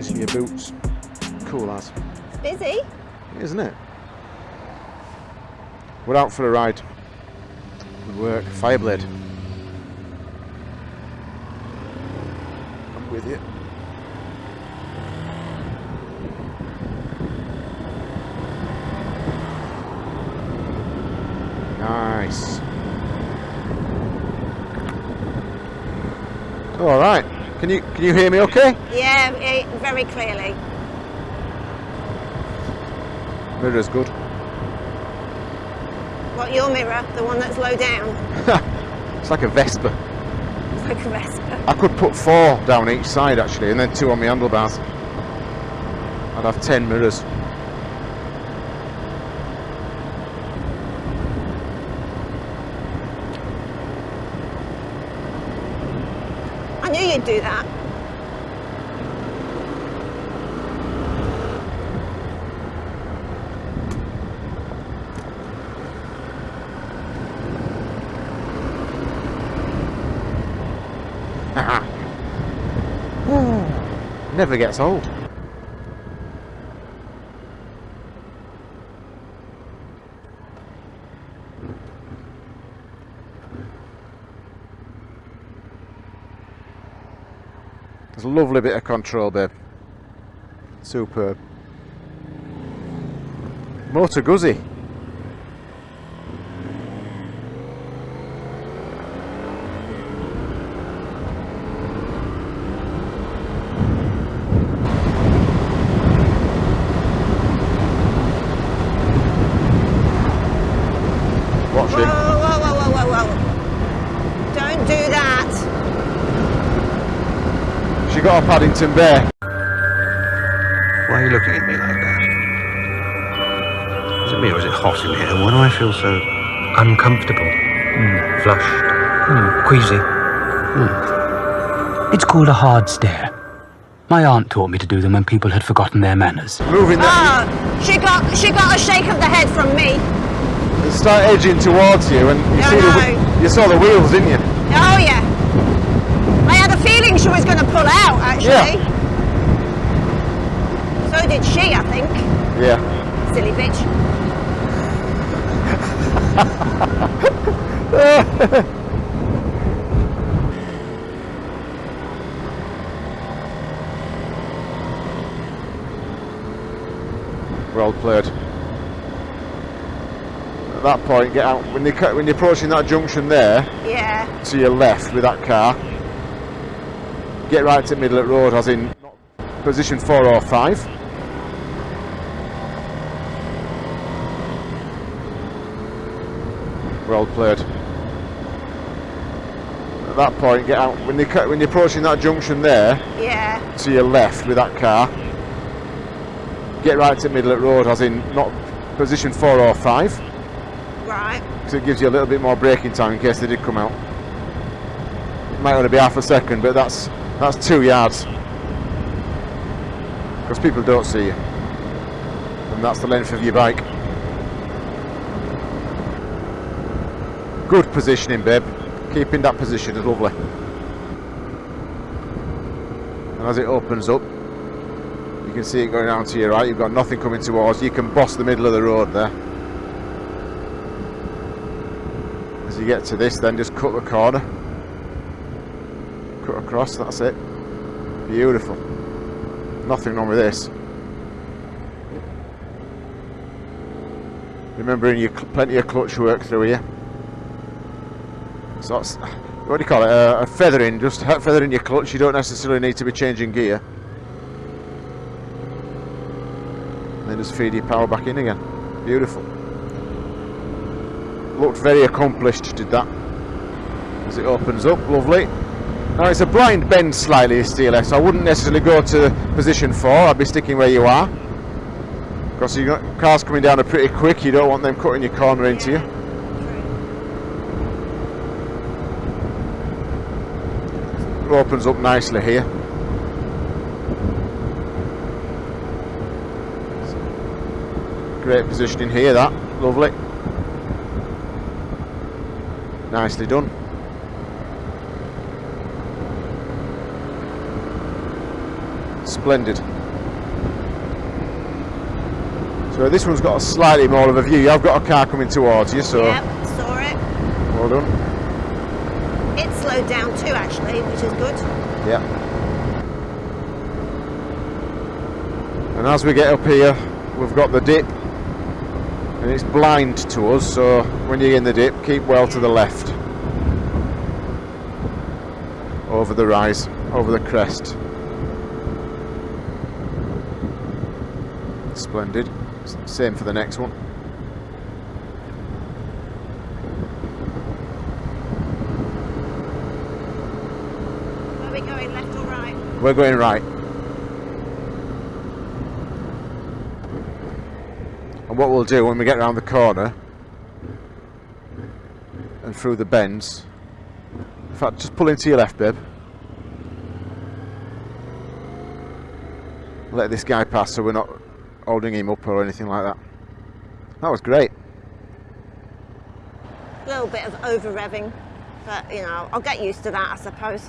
jeans and your boots. Cool as. Busy? Isn't it? We're out for a ride. Good work. Fireblade. I'm with you. Nice. All right. Can you can you hear me? Okay. Yeah, eh, very clearly. Mirror's good. What, your mirror? The one that's low down? It's like a Vespa. It's like a Vespa. I could put four down each side actually, and then two on my handlebars. I'd have ten mirrors. You'd do that. Never gets old. There's a lovely bit of control, babe. Superb. Moto Guzzi. Watch him. She got a Paddington Bear. Why are you looking at me like that? Is it me or is it hot in here? Why do I feel so... Uncomfortable. Hmm. Flushed. Mm, queasy. It's called a hard stare. My aunt taught me to do them when people had forgotten their manners. Moving that. Oh, she got she got a shake of the head from me. Start edging towards you, and you No, see the, you saw the wheels, didn't you? Oh yeah. I had a feeling she was going to pull out. Actually. So did she, I think. Yeah. Silly bitch. Well played. At that point, get out when you when you're approaching that junction there Yeah. to your left with that car. Get right to middle of the road, as in position four or five. Well played. At that point, get out when you when you're approaching that junction there Yeah. to your left with that car. Get right to middle of the road, as in not position four or five, Right. because it gives you a little bit more braking time in case they did come out. It might only be half a second, but that's that's two yards. Because people don't see you, and that's the length of your bike. Good positioning, babe. Keeping that position is lovely. And as it opens up, you can see it going down to your right. You've got nothing coming towards you. You can boss the middle of the road there. As you get to this, then just cut the corner. Across, that's it. Beautiful. Nothing wrong with this. Remembering you plenty of clutch work through here. So that's, what do you call it? Uh, a feathering, just feathering your clutch. You don't necessarily need to be changing gear. And then just feed your power back in again. Beautiful. Looked very accomplished, did that. As it opens up, lovely. Now it's a blind bend slightly, this so I wouldn't necessarily go to position 4, I'd be sticking where you are. Because you got cars coming down pretty quick, you don't want them cutting your corner into you. It opens up nicely here. Great positioning here, that. Lovely. Nicely done. Splendid. So this one's got a slightly more of a view. I've got a car coming towards you, so Yep, saw it. well done. It slowed down too, actually, which is good. Yeah. And as we get up here, we've got the dip. And it's blind to us, so when you're in the dip, keep well to the left. Over the rise, over the crest. Splendid. Same for the next one. Are we going, left or right? We're going right. And what we'll do when we get around the corner and through the bends, in fact, just pull into your left, babe. Let this guy pass so we're not holding him up or anything like that. That was great. A little bit of over revving, but you know, I'll get used to that, I suppose.